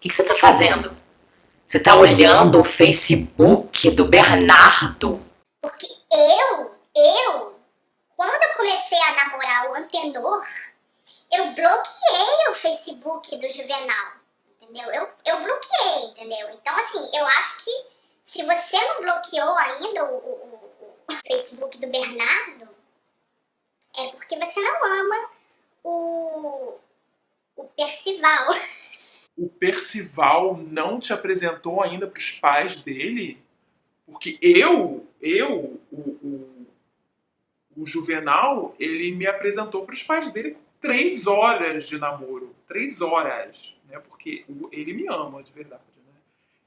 que, que você tá fazendo? Você tá olhando o Facebook do Bernardo? Porque eu, eu, quando eu comecei a namorar o Antenor, eu bloqueei o Facebook do Juvenal, entendeu? Eu, eu bloqueei, entendeu? Então, assim, eu acho que se você não bloqueou ainda o, o, o Facebook do Bernardo, é porque você não ama o, o Percival. O Percival não te apresentou ainda para os pais dele? Porque eu, eu, o, o, o Juvenal, ele me apresentou para os pais dele com três horas de namoro. Três horas, né? Porque ele me ama de verdade, né?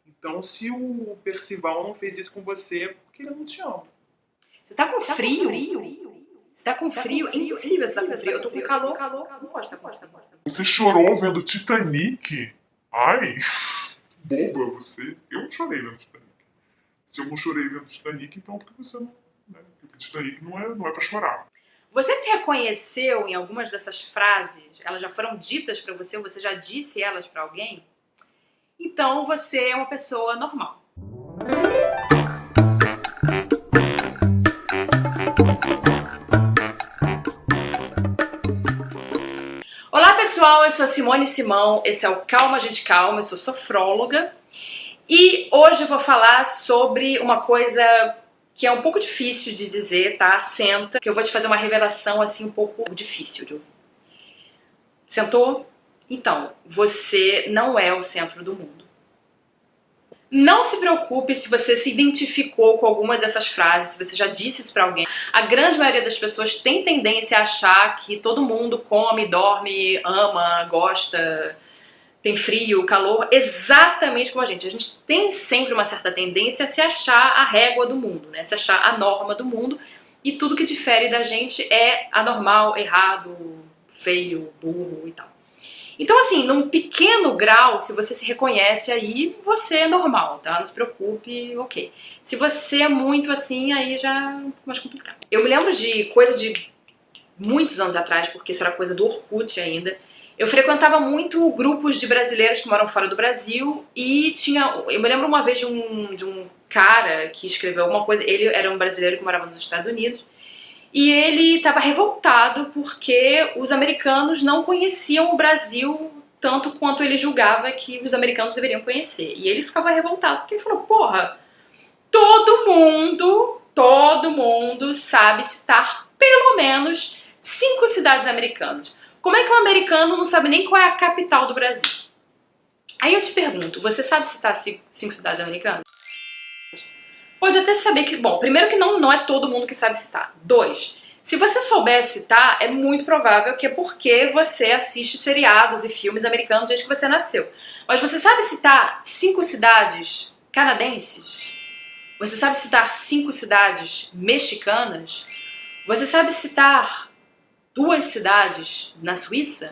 Então, se o Percival não fez isso com você, é porque ele não te ama. Você tá com frio? Tá com frio? Você tá com tá frio? É impossível você tá com frio. Eu tô com calor. calor. Não pode Você chorou vendo Titanic? Ai, boba você. Eu não chorei vendo Titanic. Se eu não chorei vendo Titanic, então por que você não... Né? Porque Titanic não é, não é pra chorar. Você se reconheceu em algumas dessas frases? Elas já foram ditas para você ou você já disse elas para alguém? Então você é uma pessoa normal. Pessoal, eu sou Simone Simão, esse é o Calma Gente Calma, eu sou sofróloga e hoje eu vou falar sobre uma coisa que é um pouco difícil de dizer, tá? Senta, que eu vou te fazer uma revelação assim um pouco difícil de ouvir. Sentou? Então, você não é o centro do mundo. Não se preocupe se você se identificou com alguma dessas frases, se você já disse isso pra alguém. A grande maioria das pessoas tem tendência a achar que todo mundo come, dorme, ama, gosta, tem frio, calor, exatamente como a gente. A gente tem sempre uma certa tendência a se achar a régua do mundo, né? se achar a norma do mundo, e tudo que difere da gente é anormal, errado, feio, burro e tal. Então, assim, num pequeno grau, se você se reconhece aí, você é normal, tá? Não se preocupe, ok. Se você é muito assim, aí já é um pouco mais complicado. Eu me lembro de coisa de muitos anos atrás, porque isso era coisa do Orkut ainda, eu frequentava muito grupos de brasileiros que moram fora do Brasil e tinha... Eu me lembro uma vez de um, de um cara que escreveu alguma coisa, ele era um brasileiro que morava nos Estados Unidos, e ele estava revoltado porque os americanos não conheciam o Brasil tanto quanto ele julgava que os americanos deveriam conhecer. E ele ficava revoltado porque ele falou, porra, todo mundo, todo mundo sabe citar pelo menos cinco cidades americanas. Como é que um americano não sabe nem qual é a capital do Brasil? Aí eu te pergunto, você sabe citar cinco cidades americanas? Pode até saber que, bom, primeiro que não, não é todo mundo que sabe citar. Dois, se você souber citar, é muito provável que é porque você assiste seriados e filmes americanos desde que você nasceu. Mas você sabe citar cinco cidades canadenses? Você sabe citar cinco cidades mexicanas? Você sabe citar duas cidades na Suíça?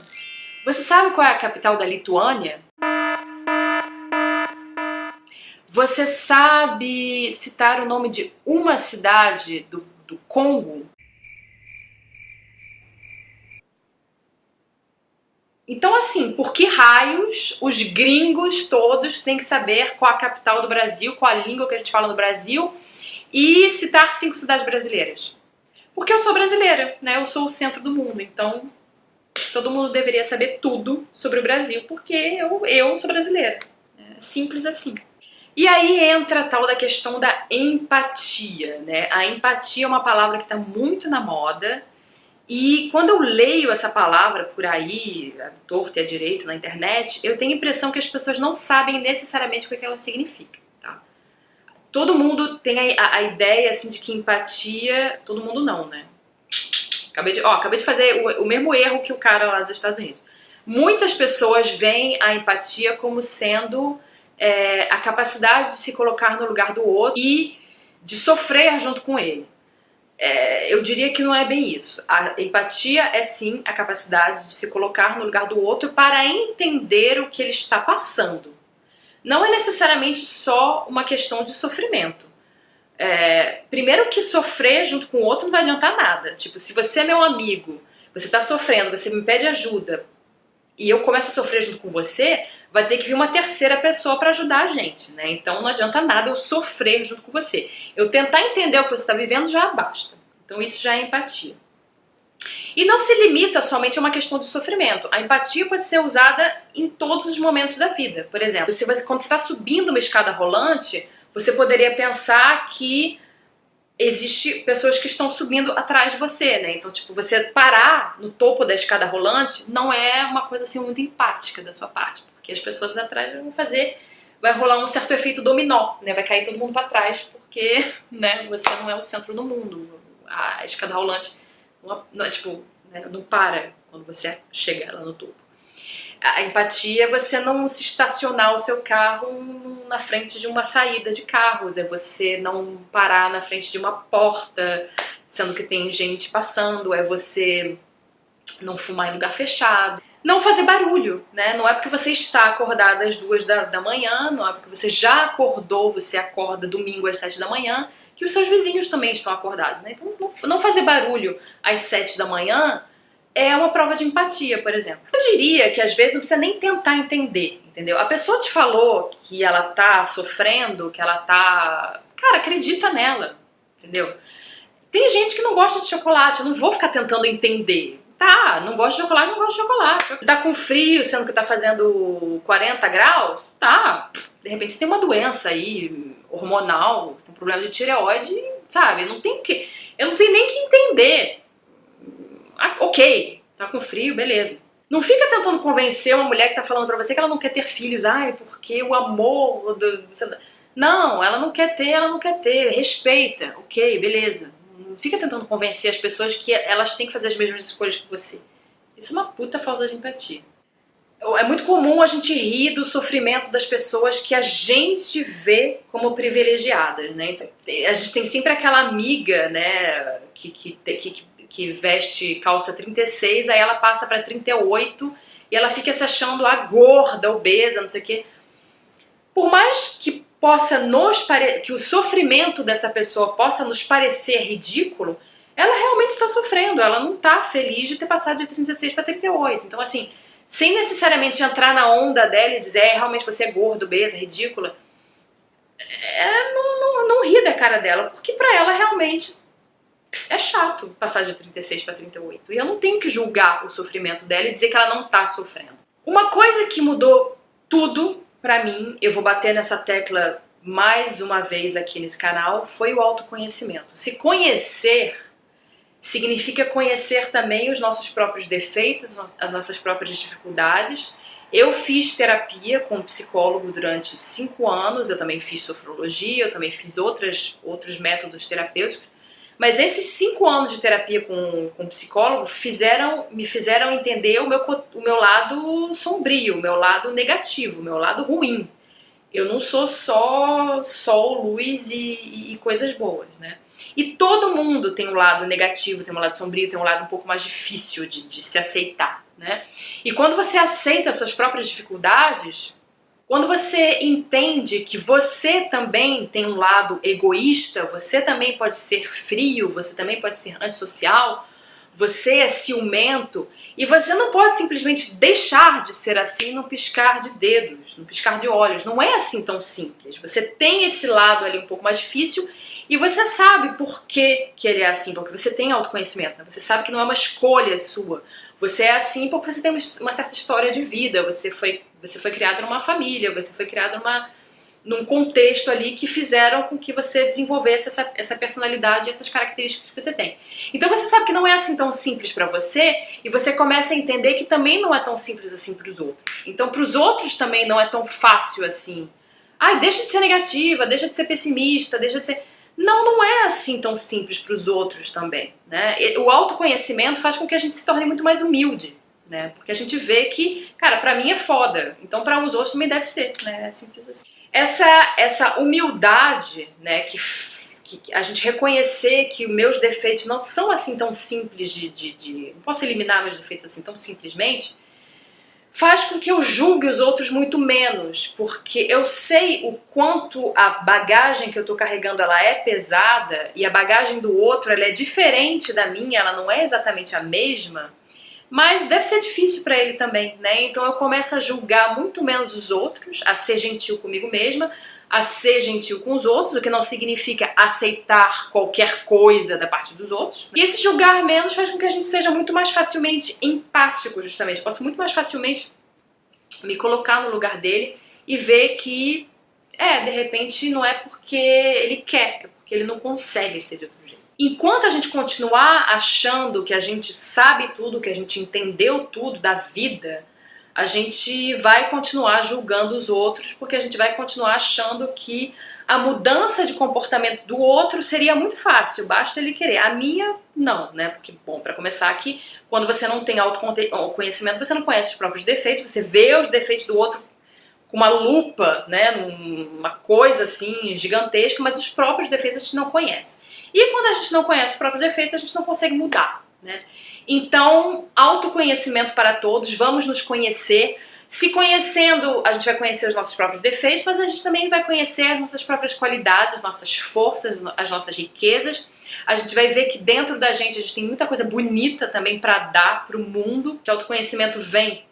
Você sabe qual é a capital da Lituânia? Você sabe citar o nome de uma cidade do, do Congo? Então, assim, por que raios os gringos todos têm que saber qual a capital do Brasil, qual a língua que a gente fala no Brasil e citar cinco cidades brasileiras? Porque eu sou brasileira, né? Eu sou o centro do mundo, então todo mundo deveria saber tudo sobre o Brasil, porque eu, eu sou brasileira. É simples assim. E aí entra a tal da questão da empatia, né? A empatia é uma palavra que está muito na moda e quando eu leio essa palavra por aí, a torta e a direita na internet, eu tenho a impressão que as pessoas não sabem necessariamente o que ela significa, tá? Todo mundo tem a, a ideia, assim, de que empatia... Todo mundo não, né? Acabei de, ó, acabei de fazer o, o mesmo erro que o cara lá dos Estados Unidos. Muitas pessoas veem a empatia como sendo é, a capacidade de se colocar no lugar do outro e de sofrer junto com ele. É, eu diria que não é bem isso. A empatia é sim a capacidade de se colocar no lugar do outro para entender o que ele está passando. Não é necessariamente só uma questão de sofrimento. É, primeiro que sofrer junto com o outro não vai adiantar nada. Tipo, se você é meu amigo, você está sofrendo, você me pede ajuda e eu começo a sofrer junto com você, vai ter que vir uma terceira pessoa para ajudar a gente, né? Então não adianta nada eu sofrer junto com você. Eu tentar entender o que você está vivendo já basta. Então isso já é empatia. E não se limita somente a uma questão de sofrimento. A empatia pode ser usada em todos os momentos da vida. Por exemplo, se você, quando você está subindo uma escada rolante, você poderia pensar que existe pessoas que estão subindo atrás de você, né? Então, tipo, você parar no topo da escada rolante não é uma coisa assim muito empática da sua parte, porque as pessoas atrás vão fazer, vai rolar um certo efeito dominó, né? Vai cair todo mundo para trás, porque, né, você não é o centro do mundo. A escada rolante não, tipo, né, não para quando você chega lá no topo. A empatia é você não se estacionar o seu carro na frente de uma saída de carros, é você não parar na frente de uma porta, sendo que tem gente passando, é você não fumar em lugar fechado. Não fazer barulho, né? Não é porque você está acordada às duas da, da manhã, não é porque você já acordou, você acorda domingo às sete da manhã, que os seus vizinhos também estão acordados, né? Então não, não fazer barulho às sete da manhã é uma prova de empatia, por exemplo. Eu diria que às vezes não precisa nem tentar entender, entendeu? A pessoa te falou que ela tá sofrendo, que ela tá... Cara, acredita nela, entendeu? Tem gente que não gosta de chocolate, eu não vou ficar tentando entender. Tá, não gosta de chocolate, não gosta de chocolate. Tá com frio, sendo que tá fazendo 40 graus? Tá. De repente você tem uma doença aí, hormonal, tem um problema de tireoide, sabe? Não tem que... Eu não tenho nem que entender ah, ok, tá com frio, beleza. Não fica tentando convencer uma mulher que tá falando pra você que ela não quer ter filhos. Ai, porque o amor... Do... Não, ela não quer ter, ela não quer ter. Respeita, ok, beleza. Não fica tentando convencer as pessoas que elas têm que fazer as mesmas escolhas que você. Isso é uma puta falta de empatia. É muito comum a gente rir do sofrimento das pessoas que a gente vê como privilegiadas, né? A gente tem sempre aquela amiga, né, que, que, que, que veste calça 36, aí ela passa para 38 e ela fica se achando a gorda, obesa, não sei o quê. Por mais que possa nos que o sofrimento dessa pessoa possa nos parecer ridículo, ela realmente está sofrendo, ela não está feliz de ter passado de 36 para 38. Então assim, sem necessariamente entrar na onda dela e dizer, é, realmente você é gordo, obesa, ridícula, é, não, não, não ri da cara dela, porque para ela realmente é chato passar de 36 para 38. E eu não tenho que julgar o sofrimento dela e dizer que ela não tá sofrendo. Uma coisa que mudou tudo para mim, eu vou bater nessa tecla mais uma vez aqui nesse canal, foi o autoconhecimento. Se conhecer significa conhecer também os nossos próprios defeitos, as nossas próprias dificuldades. Eu fiz terapia com um psicólogo durante cinco anos, eu também fiz sofrologia, eu também fiz outras, outros métodos terapêuticos, mas esses cinco anos de terapia com, com psicólogo fizeram, me fizeram entender o meu, o meu lado sombrio, o meu lado negativo, o meu lado ruim. Eu não sou só sol, luz e, e coisas boas, né? E todo mundo tem um lado negativo, tem um lado sombrio, tem um lado um pouco mais difícil de, de se aceitar, né? E quando você aceita as suas próprias dificuldades, quando você entende que você também tem um lado egoísta, você também pode ser frio, você também pode ser antissocial, você é ciumento e você não pode simplesmente deixar de ser assim no piscar de dedos, no piscar de olhos. Não é assim tão simples. Você tem esse lado ali um pouco mais difícil e você sabe por que, que ele é assim, porque você tem autoconhecimento, né? você sabe que não é uma escolha sua. Você é assim porque você tem uma certa história de vida, você foi você foi criado numa família, você foi criado numa, num contexto ali que fizeram com que você desenvolvesse essa, essa personalidade e essas características que você tem. Então você sabe que não é assim tão simples para você e você começa a entender que também não é tão simples assim para os outros. Então para os outros também não é tão fácil assim. Ai, deixa de ser negativa, deixa de ser pessimista, deixa de ser... Não, não é assim tão simples para os outros também. Né? O autoconhecimento faz com que a gente se torne muito mais humilde né? Porque a gente vê que, cara, pra mim é foda, então para os outros também deve ser, né? É simples assim. Essa, essa humildade, né, que, que a gente reconhecer que os meus defeitos não são assim tão simples de, de, de... Não posso eliminar meus defeitos assim tão simplesmente, faz com que eu julgue os outros muito menos, porque eu sei o quanto a bagagem que eu tô carregando ela é pesada e a bagagem do outro ela é diferente da minha, ela não é exatamente a mesma, mas deve ser difícil para ele também, né? Então eu começo a julgar muito menos os outros, a ser gentil comigo mesma, a ser gentil com os outros, o que não significa aceitar qualquer coisa da parte dos outros. E esse julgar menos faz com que a gente seja muito mais facilmente empático, justamente. Eu posso muito mais facilmente me colocar no lugar dele e ver que, é, de repente não é porque ele quer, é porque ele não consegue ser de outro jeito. Enquanto a gente continuar achando que a gente sabe tudo, que a gente entendeu tudo da vida, a gente vai continuar julgando os outros, porque a gente vai continuar achando que a mudança de comportamento do outro seria muito fácil, basta ele querer. A minha, não, né? Porque, bom, para começar aqui, quando você não tem autoconhecimento, você não conhece os próprios defeitos, você vê os defeitos do outro com uma lupa, né, uma coisa assim gigantesca, mas os próprios defeitos a gente não conhece. E quando a gente não conhece os próprios defeitos, a gente não consegue mudar, né? Então, autoconhecimento para todos, vamos nos conhecer. Se conhecendo, a gente vai conhecer os nossos próprios defeitos, mas a gente também vai conhecer as nossas próprias qualidades, as nossas forças, as nossas riquezas. A gente vai ver que dentro da gente a gente tem muita coisa bonita também para dar para o mundo. Esse autoconhecimento vem,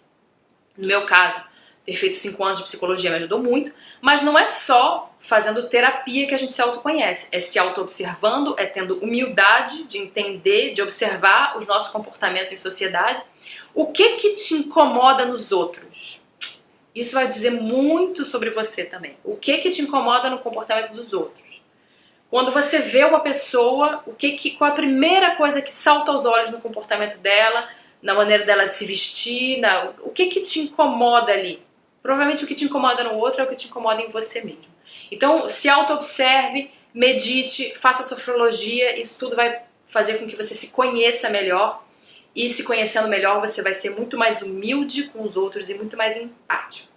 no meu caso, ter feito cinco anos de psicologia me ajudou muito, mas não é só fazendo terapia que a gente se autoconhece, é se auto-observando, é tendo humildade de entender, de observar os nossos comportamentos em sociedade. O que que te incomoda nos outros? Isso vai dizer muito sobre você também. O que que te incomoda no comportamento dos outros? Quando você vê uma pessoa, o que que, qual a primeira coisa que salta aos olhos no comportamento dela, na maneira dela de se vestir, na, o que que te incomoda ali? Provavelmente o que te incomoda no outro é o que te incomoda em você mesmo. Então, se auto-observe, medite, faça sofrologia, isso tudo vai fazer com que você se conheça melhor e se conhecendo melhor você vai ser muito mais humilde com os outros e muito mais empático.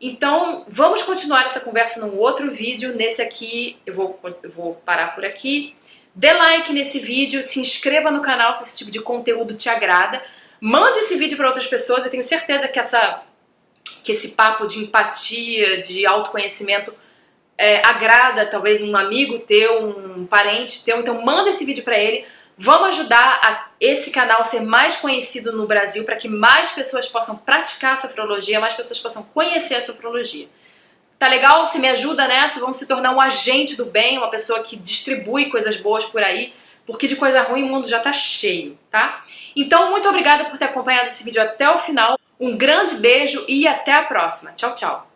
Então, vamos continuar essa conversa num outro vídeo. Nesse aqui, eu vou, eu vou parar por aqui. Dê like nesse vídeo, se inscreva no canal se esse tipo de conteúdo te agrada. Mande esse vídeo para outras pessoas, eu tenho certeza que essa que esse papo de empatia, de autoconhecimento é, agrada talvez um amigo teu, um parente teu, então manda esse vídeo para ele. Vamos ajudar a esse canal a ser mais conhecido no Brasil para que mais pessoas possam praticar a sofrologia, mais pessoas possam conhecer a sofrologia. Tá legal? Você me ajuda nessa? Vamos se tornar um agente do bem, uma pessoa que distribui coisas boas por aí, porque de coisa ruim o mundo já tá cheio, tá? Então, muito obrigada por ter acompanhado esse vídeo até o final. Um grande beijo e até a próxima. Tchau, tchau.